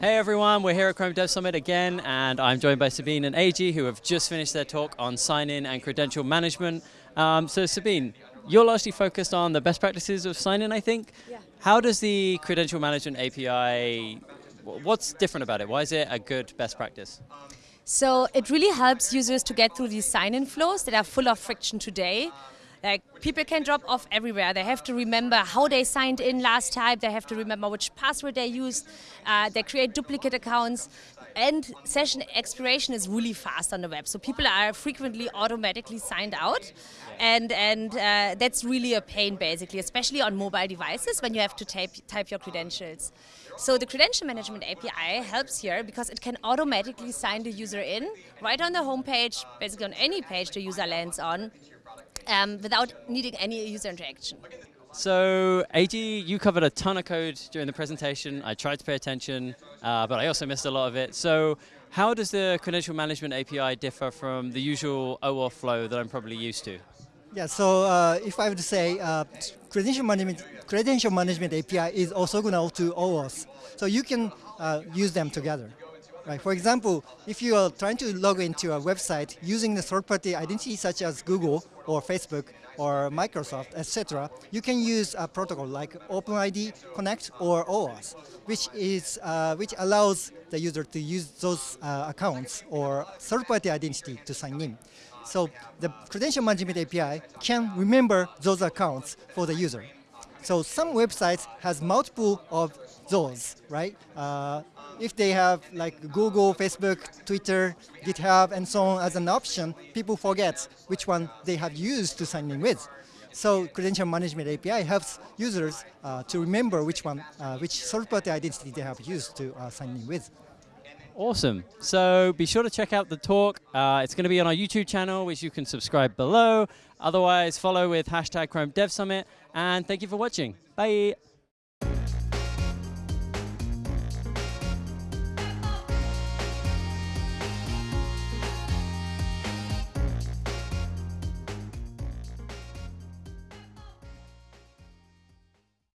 Hey everyone, we're here at Chrome Dev Summit again, and I'm joined by Sabine and AG, who have just finished their talk on sign-in and credential management. Um, so Sabine, you're largely focused on the best practices of sign-in, I think. Yeah. How does the credential management API, what's different about it? Why is it a good best practice? So it really helps users to get through these sign-in flows that are full of friction today. Like people can drop off everywhere. They have to remember how they signed in last time. They have to remember which password they used. Uh, they create duplicate accounts. And session expiration is really fast on the web. So people are frequently automatically signed out. And, and uh, that's really a pain basically, especially on mobile devices when you have to type, type your credentials. So the credential management API helps here because it can automatically sign the user in right on the home page, basically on any page the user lands on, um, without needing any user interaction. So, AG, you covered a ton of code during the presentation. I tried to pay attention, uh, but I also missed a lot of it. So, how does the credential management API differ from the usual OAuth flow that I'm probably used to? Yeah, so uh, if I would say uh, credential management credential management API is orthogonal to OAuth, so you can uh, use them together. Right. For example, if you are trying to log into a website using the third-party identity such as Google or Facebook or Microsoft, etc., you can use a protocol like OpenID Connect or OAuth, which is uh, which allows the user to use those uh, accounts or third-party identity to sign in. So the credential management API can remember those accounts for the user. So some websites has multiple of those, right? Uh, if they have like Google, Facebook, Twitter, GitHub, and so on as an option, people forget which one they have used to sign in with. So credential management API helps users uh, to remember which one, uh, which third-party identity they have used to uh, sign in with. Awesome. So be sure to check out the talk. Uh, it's going to be on our YouTube channel, which you can subscribe below. Otherwise, follow with hashtag Chrome Dev Summit. And thank you for watching. Bye.